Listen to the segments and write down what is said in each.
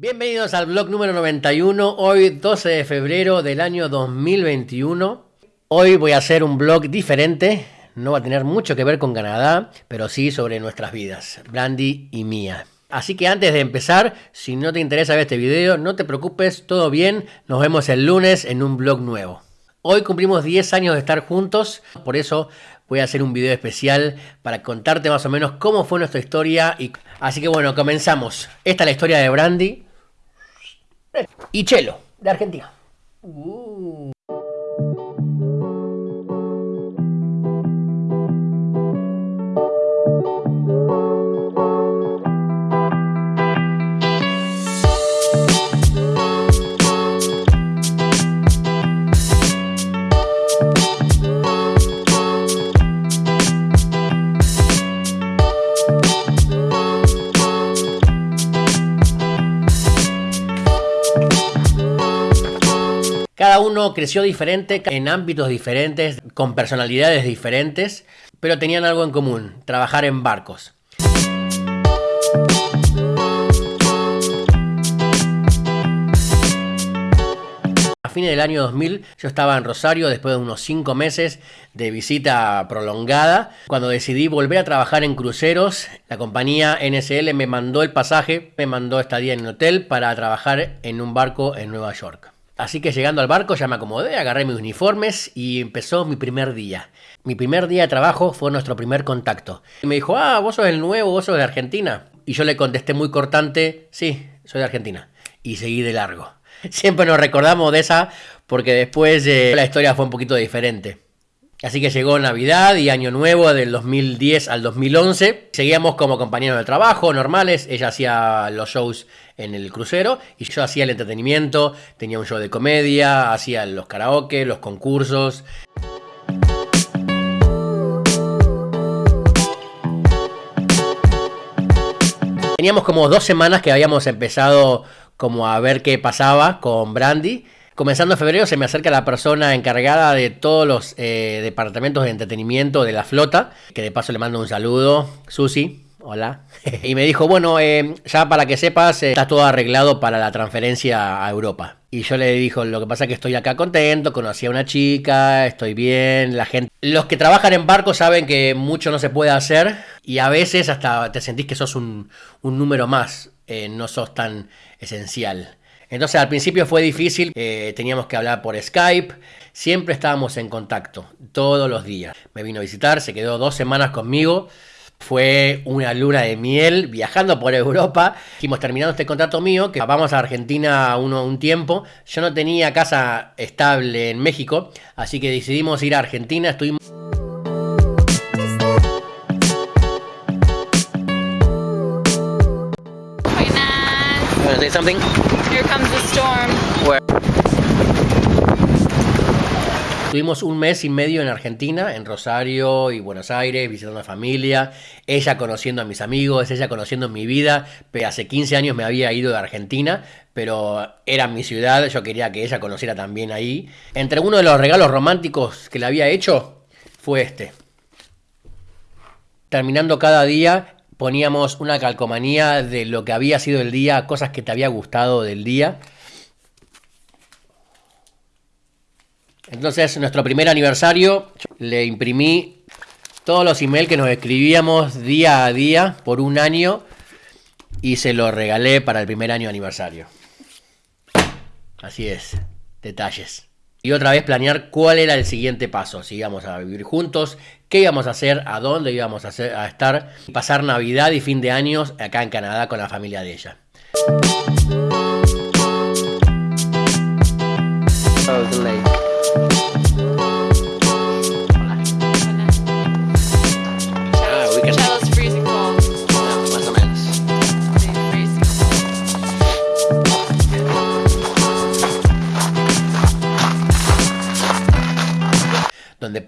Bienvenidos al blog número 91, hoy 12 de febrero del año 2021. Hoy voy a hacer un blog diferente, no va a tener mucho que ver con Canadá, pero sí sobre nuestras vidas, Brandy y mía. Así que antes de empezar, si no te interesa ver este video, no te preocupes, todo bien, nos vemos el lunes en un blog nuevo. Hoy cumplimos 10 años de estar juntos, por eso voy a hacer un video especial para contarte más o menos cómo fue nuestra historia. Y... Así que bueno, comenzamos. Esta es la historia de Brandy y Chelo, de Argentina. Uh. Creció diferente, en ámbitos diferentes, con personalidades diferentes, pero tenían algo en común, trabajar en barcos. A fines del año 2000 yo estaba en Rosario después de unos 5 meses de visita prolongada. Cuando decidí volver a trabajar en cruceros, la compañía NSL me mandó el pasaje, me mandó estadía en el hotel para trabajar en un barco en Nueva York. Así que llegando al barco ya me acomodé, agarré mis uniformes y empezó mi primer día. Mi primer día de trabajo fue nuestro primer contacto. Y me dijo, ah, vos sos el nuevo, vos sos de Argentina. Y yo le contesté muy cortante, sí, soy de Argentina. Y seguí de largo. Siempre nos recordamos de esa porque después eh, la historia fue un poquito diferente. Así que llegó Navidad y Año Nuevo del 2010 al 2011. Seguíamos como compañeros de trabajo normales. Ella hacía los shows en el crucero y yo hacía el entretenimiento. Tenía un show de comedia, hacía los karaoke, los concursos. Teníamos como dos semanas que habíamos empezado como a ver qué pasaba con Brandy Comenzando febrero se me acerca la persona encargada de todos los eh, departamentos de entretenimiento de la flota, que de paso le mando un saludo, Susi. Hola. y me dijo, bueno, eh, ya para que sepas, eh, está todo arreglado para la transferencia a Europa. Y yo le dijo, lo que pasa es que estoy acá contento, conocí a una chica, estoy bien, la gente... Los que trabajan en barco saben que mucho no se puede hacer y a veces hasta te sentís que sos un, un número más, no sos tan esencial. Entonces al principio fue difícil, eh, teníamos que hablar por Skype, siempre estábamos en contacto, todos los días. Me vino a visitar, se quedó dos semanas conmigo. Fue una luna de miel viajando por Europa. Dijimos, terminando este contrato mío, que vamos a Argentina uno, un tiempo. Yo no tenía casa estable en México, así que decidimos ir a Argentina. Estuvimos... comes the storm. Tuvimos un mes y medio en Argentina, en Rosario y Buenos Aires, visitando a familia, ella conociendo a mis amigos, ella conociendo mi vida. Hace 15 años me había ido de Argentina, pero era mi ciudad, yo quería que ella conociera también ahí. Entre uno de los regalos románticos que le había hecho fue este. Terminando cada día poníamos una calcomanía de lo que había sido el día, cosas que te había gustado del día. Entonces, nuestro primer aniversario, le imprimí todos los emails que nos escribíamos día a día por un año y se lo regalé para el primer año aniversario. Así es, detalles. Y otra vez planear cuál era el siguiente paso, si íbamos a vivir juntos, qué íbamos a hacer, a dónde íbamos a, hacer, a estar, pasar Navidad y fin de años acá en Canadá con la familia de ella.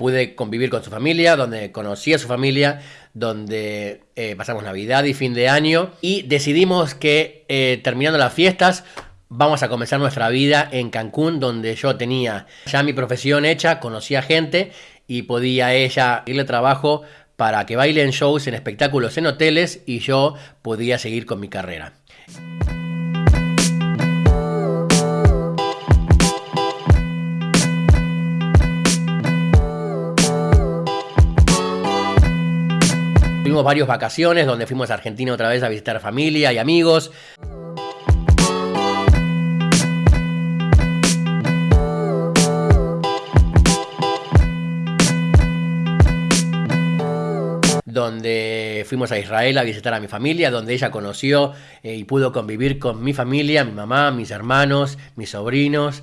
Pude convivir con su familia, donde conocí a su familia, donde eh, pasamos Navidad y fin de año y decidimos que eh, terminando las fiestas vamos a comenzar nuestra vida en Cancún, donde yo tenía ya mi profesión hecha, conocía gente y podía ella irle trabajo para que baile en shows, en espectáculos, en hoteles y yo podía seguir con mi carrera. Tuvimos varias vacaciones donde fuimos a Argentina otra vez a visitar familia y amigos. donde fuimos a Israel a visitar a mi familia, donde ella conoció eh, y pudo convivir con mi familia, mi mamá, mis hermanos, mis sobrinos.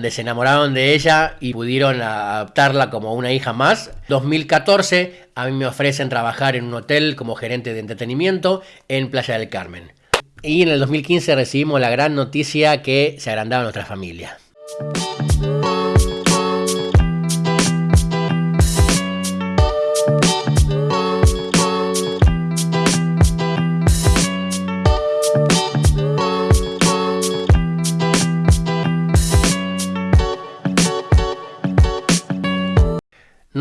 Donde se enamoraron de ella y pudieron adoptarla como una hija más. 2014 a mí me ofrecen trabajar en un hotel como gerente de entretenimiento en Playa del Carmen. Y en el 2015 recibimos la gran noticia que se agrandaba nuestra familia.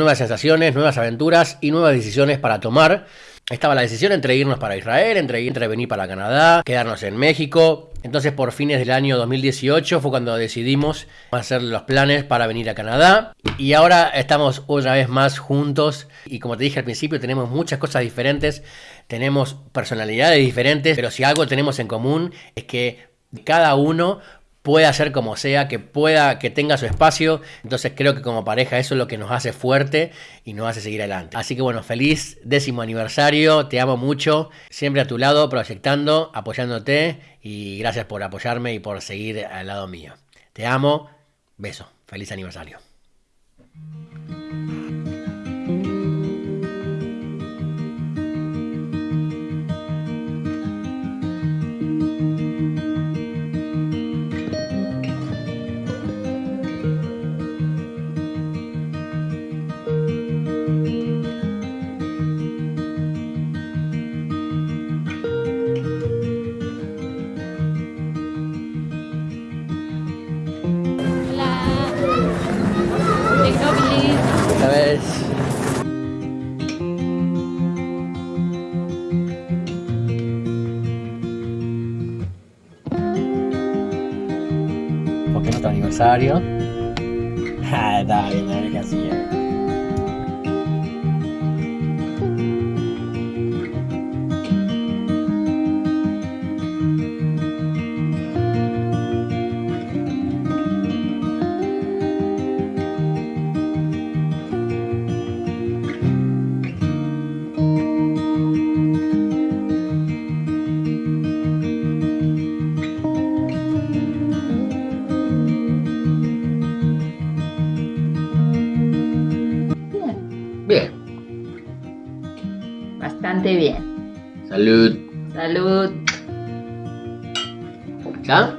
Nuevas sensaciones, nuevas aventuras y nuevas decisiones para tomar. Estaba la decisión entre irnos para Israel, entre, entre venir para Canadá, quedarnos en México. Entonces por fines del año 2018 fue cuando decidimos hacer los planes para venir a Canadá. Y ahora estamos otra vez más juntos. Y como te dije al principio, tenemos muchas cosas diferentes. Tenemos personalidades diferentes. Pero si algo tenemos en común es que cada uno pueda ser como sea, que pueda, que tenga su espacio. Entonces creo que como pareja eso es lo que nos hace fuerte y nos hace seguir adelante. Así que bueno, feliz décimo aniversario, te amo mucho, siempre a tu lado, proyectando, apoyándote y gracias por apoyarme y por seguir al lado mío. Te amo, beso, feliz aniversario. Porque es nuestro aniversario. Salud. Salud. ¿Ya?